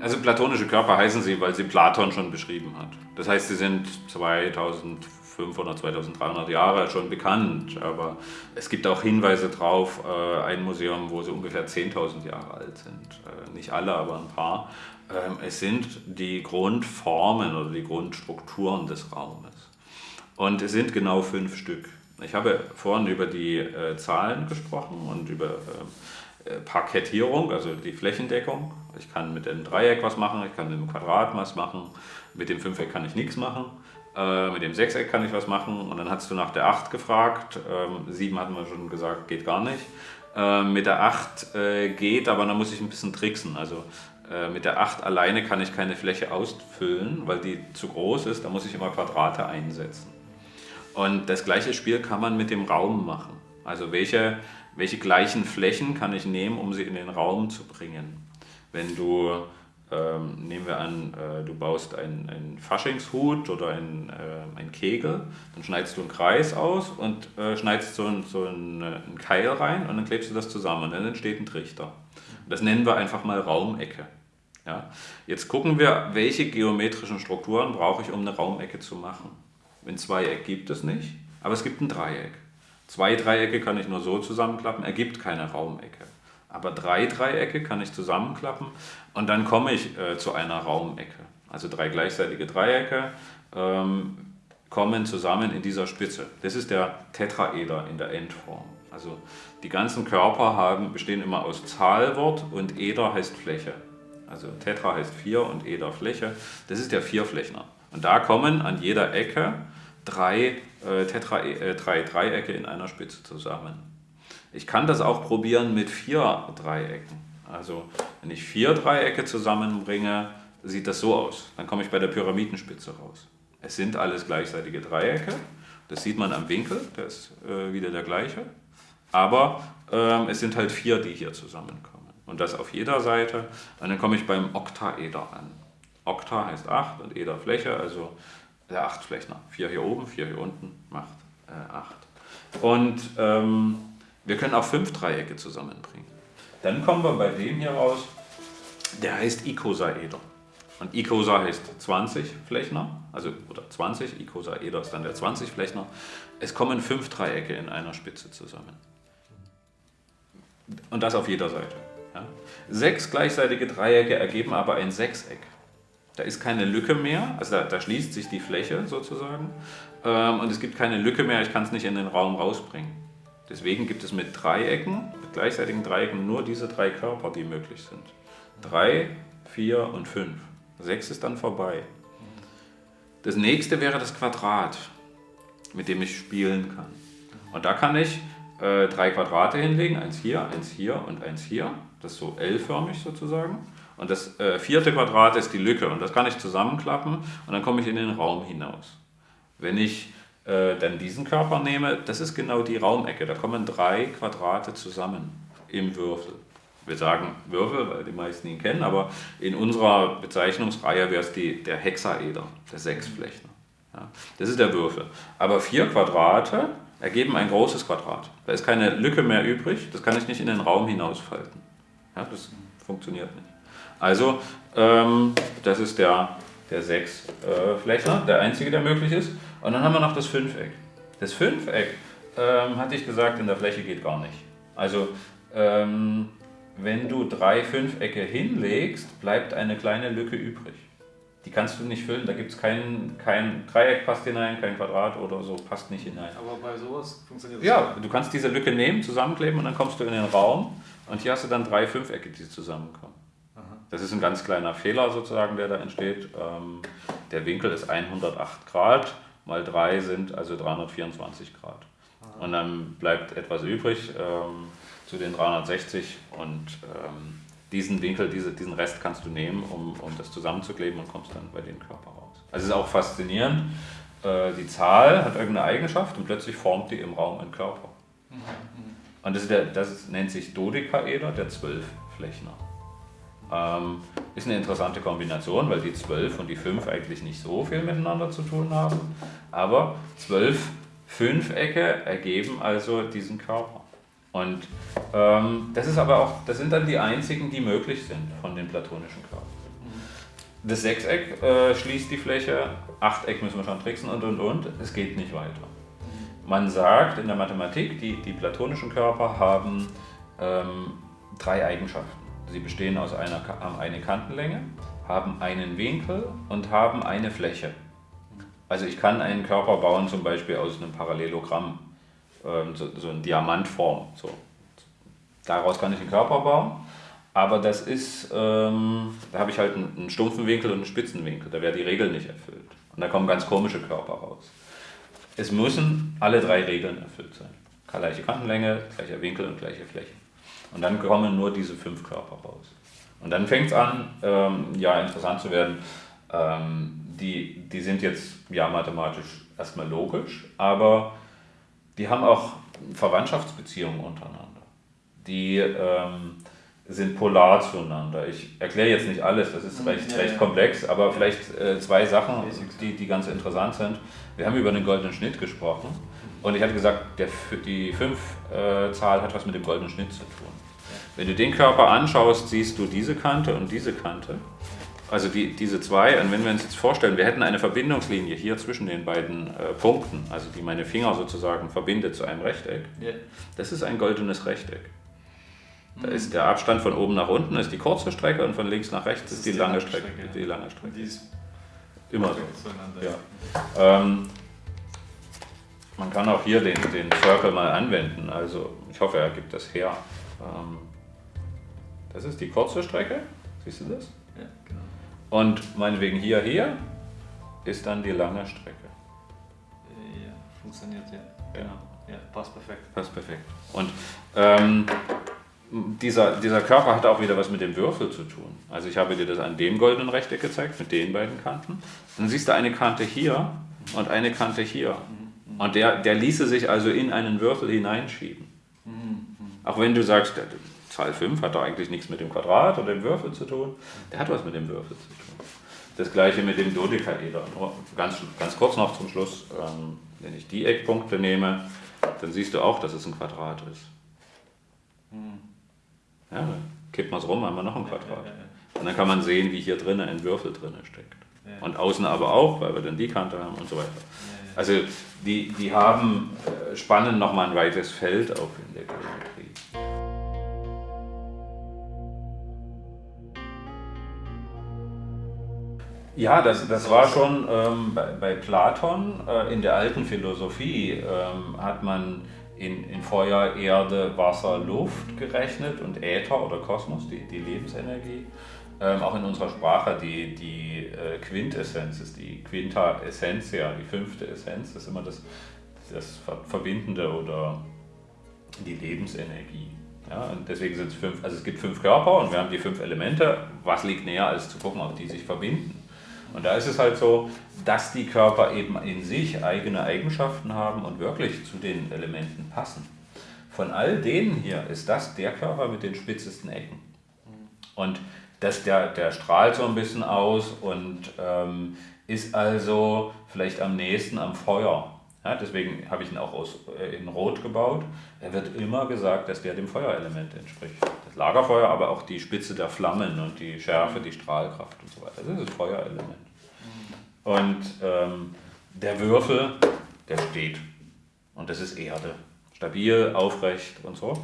Also platonische Körper heißen sie, weil sie Platon schon beschrieben hat. Das heißt, sie sind 2500, 2300 Jahre schon bekannt, aber es gibt auch Hinweise darauf, äh, ein Museum, wo sie ungefähr 10.000 Jahre alt sind. Äh, nicht alle, aber ein paar. Ähm, es sind die Grundformen oder die Grundstrukturen des Raumes. Und es sind genau fünf Stück. Ich habe vorhin über die äh, Zahlen gesprochen und über äh, äh, Parkettierung, also die Flächendeckung. Ich kann mit dem Dreieck was machen, ich kann mit dem Quadrat was machen, mit dem Fünfeck kann ich nichts machen, äh, mit dem Sechseck kann ich was machen und dann hast du nach der 8 gefragt, ähm, 7 hatten wir schon gesagt, geht gar nicht. Äh, mit der 8 äh, geht, aber dann muss ich ein bisschen tricksen. Also äh, mit der 8 alleine kann ich keine Fläche ausfüllen, weil die zu groß ist, da muss ich immer Quadrate einsetzen. Und das gleiche Spiel kann man mit dem Raum machen. Also welche, welche gleichen Flächen kann ich nehmen, um sie in den Raum zu bringen. Wenn du, ähm, nehmen wir an, äh, du baust einen, einen Faschingshut oder einen, äh, einen Kegel, dann schneidest du einen Kreis aus und äh, schneidest so, ein, so einen, äh, einen Keil rein und dann klebst du das zusammen und dann entsteht ein Trichter. Das nennen wir einfach mal Raumecke. Ja? Jetzt gucken wir, welche geometrischen Strukturen brauche ich, um eine Raumecke zu machen. Ein Zweieck gibt es nicht, aber es gibt ein Dreieck. Zwei Dreiecke kann ich nur so zusammenklappen, ergibt keine Raumecke. Aber drei Dreiecke kann ich zusammenklappen und dann komme ich äh, zu einer Raumecke. Also drei gleichseitige Dreiecke ähm, kommen zusammen in dieser Spitze. Das ist der Tetraeder in der Endform. Also die ganzen Körper haben, bestehen immer aus Zahlwort und Eder heißt Fläche. Also Tetra heißt vier und Eder Fläche. Das ist der Vierflächner. Und da kommen an jeder Ecke drei, äh, Tetra, äh, drei Dreiecke in einer Spitze zusammen. Ich kann das auch probieren mit vier Dreiecken. Also wenn ich vier Dreiecke zusammenbringe, sieht das so aus. Dann komme ich bei der Pyramidenspitze raus. Es sind alles gleichseitige Dreiecke. Das sieht man am Winkel, der ist äh, wieder der gleiche. Aber ähm, es sind halt vier, die hier zusammenkommen. Und das auf jeder Seite. Und dann komme ich beim Oktaeder an. Okta heißt 8 und Eder Fläche, also der 8 Flächner. 4 hier oben, 4 hier unten macht äh, 8. Und ähm, wir können auch 5 Dreiecke zusammenbringen. Dann kommen wir bei dem hier raus, der heißt Icosaeder. Und Icosa heißt 20 Flächner, also oder 20, Icosaeder ist dann der 20 Flächner. Es kommen 5 Dreiecke in einer Spitze zusammen. Und das auf jeder Seite. Ja. Sechs gleichseitige Dreiecke ergeben aber ein Sechseck. Da ist keine Lücke mehr, also da, da schließt sich die Fläche sozusagen ähm, und es gibt keine Lücke mehr, ich kann es nicht in den Raum rausbringen. Deswegen gibt es mit Dreiecken, mit gleichseitigen Dreiecken nur diese drei Körper, die möglich sind. Drei, vier und fünf. Sechs ist dann vorbei. Das nächste wäre das Quadrat, mit dem ich spielen kann. Und da kann ich äh, drei Quadrate hinlegen, eins hier, eins hier und eins hier. Das ist so L-förmig sozusagen. Und das äh, vierte Quadrat ist die Lücke und das kann ich zusammenklappen und dann komme ich in den Raum hinaus. Wenn ich äh, dann diesen Körper nehme, das ist genau die Raumecke, da kommen drei Quadrate zusammen im Würfel. Wir sagen Würfel, weil die meisten ihn kennen, aber in unserer Bezeichnungsreihe wäre es die, der Hexaeder, der Sechsflechtner. Ja, das ist der Würfel. Aber vier Quadrate ergeben ein großes Quadrat. Da ist keine Lücke mehr übrig, das kann ich nicht in den Raum hinausfalten. Ja, das funktioniert nicht. Also ähm, das ist der, der Sechsflächer, äh, der einzige, der möglich ist. Und dann haben wir noch das Fünfeck. Das Fünfeck, ähm, hatte ich gesagt, in der Fläche geht gar nicht. Also ähm, wenn du drei Fünfecke hinlegst, bleibt eine kleine Lücke übrig. Die kannst du nicht füllen, da gibt es kein, kein Dreieck passt hinein, kein Quadrat oder so passt nicht hinein. Aber bei sowas funktioniert das Ja, du kannst diese Lücke nehmen, zusammenkleben und dann kommst du in den Raum und hier hast du dann drei Fünfecke, die zusammenkommen. Das ist ein ganz kleiner Fehler sozusagen, der da entsteht. Ähm, der Winkel ist 108 Grad, mal 3 sind also 324 Grad. Und dann bleibt etwas übrig ähm, zu den 360 und ähm, diesen Winkel, diese, diesen Rest kannst du nehmen, um, um das zusammenzukleben und kommst dann bei dem Körper raus. Also es ist auch faszinierend, äh, die Zahl hat irgendeine Eigenschaft und plötzlich formt die im Raum einen Körper. Mhm. Und das, der, das nennt sich Dodekaeder, der Zwölfflächner. Ähm, ist eine interessante Kombination, weil die 12 und die 5 eigentlich nicht so viel miteinander zu tun haben. Aber 12 Fünfecke ergeben also diesen Körper. Und ähm, das ist aber auch, das sind dann die einzigen, die möglich sind von den platonischen Körpern. Das Sechseck äh, schließt die Fläche, Achteck müssen wir schon tricksen und und und. Es geht nicht weiter. Man sagt in der Mathematik, die, die platonischen Körper haben ähm, drei Eigenschaften. Sie bestehen aus einer haben eine Kantenlänge, haben einen Winkel und haben eine Fläche. Also ich kann einen Körper bauen, zum Beispiel aus einem Parallelogramm, ähm, so, so in Diamantform. So. Daraus kann ich einen Körper bauen. Aber das ist, ähm, da habe ich halt einen, einen stumpfen Winkel und einen spitzen Winkel. Da wäre die Regel nicht erfüllt. Und da kommen ganz komische Körper raus. Es müssen alle drei Regeln erfüllt sein. Gleiche Kantenlänge, gleicher Winkel und gleiche Fläche. Und dann kommen nur diese fünf Körper raus. Und dann fängt es an, ähm, ja, interessant zu werden. Ähm, die, die sind jetzt ja mathematisch erstmal logisch, aber die haben auch Verwandtschaftsbeziehungen untereinander. Die ähm, sind polar zueinander. Ich erkläre jetzt nicht alles, das ist recht, ja, recht ja. komplex, aber vielleicht äh, zwei Sachen, die, die ganz interessant sind. Wir haben über den goldenen Schnitt gesprochen und ich hatte gesagt, der, die 5-Zahl äh, hat was mit dem goldenen Schnitt zu tun. Wenn du den Körper anschaust, siehst du diese Kante und diese Kante. Also die, diese zwei, und wenn wir uns jetzt vorstellen, wir hätten eine Verbindungslinie hier zwischen den beiden äh, Punkten, also die meine Finger sozusagen verbindet zu einem Rechteck, das ist ein goldenes Rechteck. Da ist der Abstand von oben nach unten ist die kurze Strecke und von links nach rechts ist, ist, die, die, lange Strecke. Strecke. Die lange Strecke. Die ist immer so. Ja. Ähm, man kann auch hier den, den Circle mal anwenden. Also ich hoffe, er gibt das her. Ähm, das ist die kurze Strecke. Siehst du das? Ja, genau. Und meinetwegen hier, hier ist dann die lange Strecke. Ja, funktioniert ja. Genau. Ja, passt perfekt. Passt perfekt. Und ähm, dieser, dieser Körper hat auch wieder was mit dem Würfel zu tun. Also ich habe dir das an dem goldenen Rechteck gezeigt, mit den beiden Kanten. Dann siehst du eine Kante hier und eine Kante hier. Und der, der ließe sich also in einen Würfel hineinschieben. Auch wenn du sagst, der, Zahl 5 hat doch eigentlich nichts mit dem Quadrat oder dem Würfel zu tun. Der hat was mit dem Würfel zu tun. Das gleiche mit dem Dodekaeder. Ganz, ganz kurz noch zum Schluss, ähm, wenn ich die Eckpunkte nehme, dann siehst du auch, dass es ein Quadrat ist. Ja, dann kippt man es rum, haben wir noch ein Quadrat. Und dann kann man sehen, wie hier drinnen ein Würfel drinnen steckt. Und außen aber auch, weil wir dann die Kante haben und so weiter. Also die, die haben, äh, spannen nochmal ein weites Feld auf in der Geometrie. Ja, das, das war schon ähm, bei, bei, Platon äh, in der alten Philosophie ähm, hat man in, in Feuer, Erde, Wasser, Luft gerechnet und Äther oder Kosmos, die, die Lebensenergie. Ähm, auch in unserer Sprache die, die äh, Quintessenz ist die Quinta Essentia, die fünfte Essenz, ist immer das, das Verbindende oder die Lebensenergie. Ja, und deswegen sind es fünf, also es gibt fünf Körper und wir haben die fünf Elemente. Was liegt näher, als zu gucken, ob die sich verbinden? Und da ist es halt so, dass die Körper eben in sich eigene Eigenschaften haben und wirklich zu den Elementen passen. Von all denen hier ist das der Körper mit den spitzesten Ecken. Und das, der, der strahlt so ein bisschen aus und ähm, ist also vielleicht am nächsten am Feuer. Ja, deswegen habe ich ihn auch aus, äh, in Rot gebaut. Er wird immer gesagt, dass der dem Feuerelement entspricht. Das Lagerfeuer, aber auch die Spitze der Flammen und die Schärfe, die Strahlkraft und so weiter. Das ist das Feuerelement. Und ähm, der Würfel, der steht. Und das ist Erde. Stabil, aufrecht und so.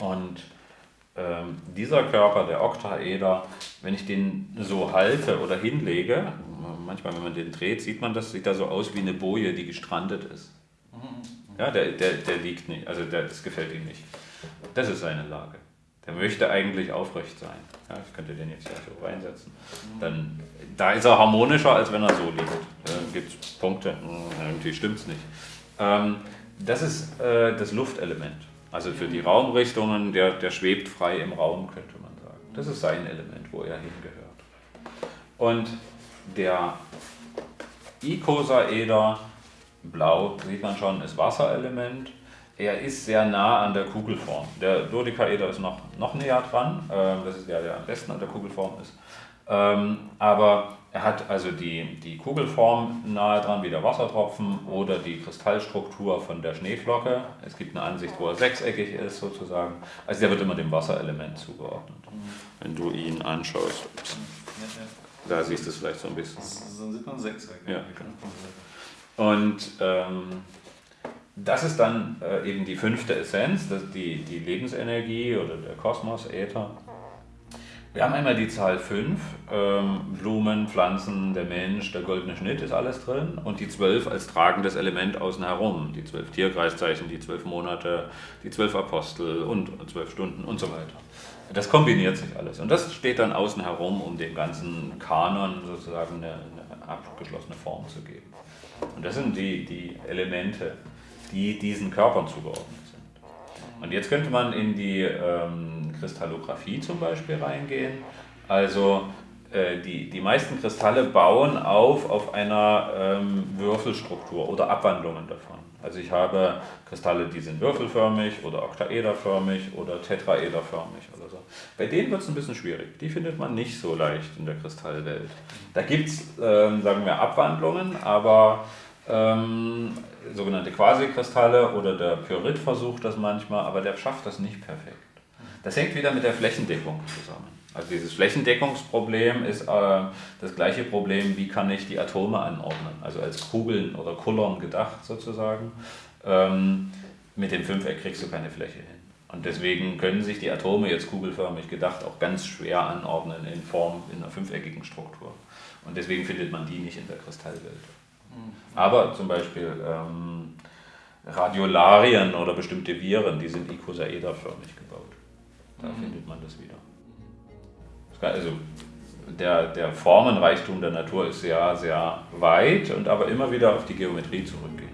Und ähm, dieser Körper, der Oktaeder, wenn ich den so halte oder hinlege, manchmal wenn man den dreht, sieht man das, sieht da so aus wie eine Boje, die gestrandet ist. Ja, der, der, der liegt nicht, also der, das gefällt ihm nicht. Das ist seine Lage. Der möchte eigentlich aufrecht sein. Ja, ich könnte den jetzt hier so reinsetzen. Dann, da ist er harmonischer, als wenn er so liegt. Da gibt es Punkte, hm, irgendwie stimmt es nicht. Ähm, das ist äh, das Luftelement. Also für die Raumrichtungen, der, der schwebt frei im Raum, könnte man sagen. Das ist sein Element, wo er hingehört. Und der Icosaeder, blau sieht man schon, ist Wasserelement. Er ist sehr nah an der Kugelform. Der Dodekaeder ist noch, noch näher dran, äh, das ist der, der am besten an der Kugelform ist. Ähm, aber er hat also die, die Kugelform nahe dran wie der Wassertropfen oder die Kristallstruktur von der Schneeflocke. Es gibt eine Ansicht, wo er sechseckig ist sozusagen. Also der wird immer dem Wasserelement zugeordnet, wenn du ihn anschaust. Da siehst du es vielleicht so ein bisschen. Dann sieht man Sechser. Ja. Und ähm, das ist dann äh, eben die fünfte Essenz, das die, die Lebensenergie oder der Kosmos, Äther. Wir haben einmal die Zahl 5, ähm, Blumen, Pflanzen, der Mensch, der goldene Schnitt ist alles drin und die 12 als tragendes Element außen herum, die 12 Tierkreiszeichen, die 12 Monate, die 12 Apostel und 12 Stunden und so weiter. Das kombiniert sich alles und das steht dann außen herum, um dem ganzen Kanon sozusagen eine, eine abgeschlossene Form zu geben. Und das sind die, die Elemente, die diesen Körpern zugeordnet sind. Und jetzt könnte man in die ähm, Kristallographie zum Beispiel reingehen. Also äh, die, die meisten Kristalle bauen auf auf einer ähm, Würfelstruktur oder Abwandlungen davon. Also ich habe Kristalle, die sind würfelförmig oder oktaederförmig oder tetraederförmig oder so. Bei denen wird es ein bisschen schwierig. Die findet man nicht so leicht in der Kristallwelt. Da gibt es, ähm, sagen wir, Abwandlungen, aber ähm, sogenannte Quasikristalle oder der Pyrit versucht das manchmal, aber der schafft das nicht perfekt. Das hängt wieder mit der Flächendeckung zusammen. Also dieses Flächendeckungsproblem ist äh, das gleiche Problem, wie kann ich die Atome anordnen, also als Kugeln oder Kullern gedacht sozusagen. Ähm, mit dem Fünfeck kriegst du keine Fläche hin. Und deswegen können sich die Atome jetzt kugelförmig gedacht auch ganz schwer anordnen in Form in einer fünfeckigen Struktur. Und deswegen findet man die nicht in der Kristallwelt. Aber zum Beispiel ähm, Radiolarien oder bestimmte Viren, die sind icosaederförmig gebaut. Da mhm. findet man das wieder. Also der, der Formenreichtum der Natur ist sehr, sehr weit und aber immer wieder auf die Geometrie zurückgehen.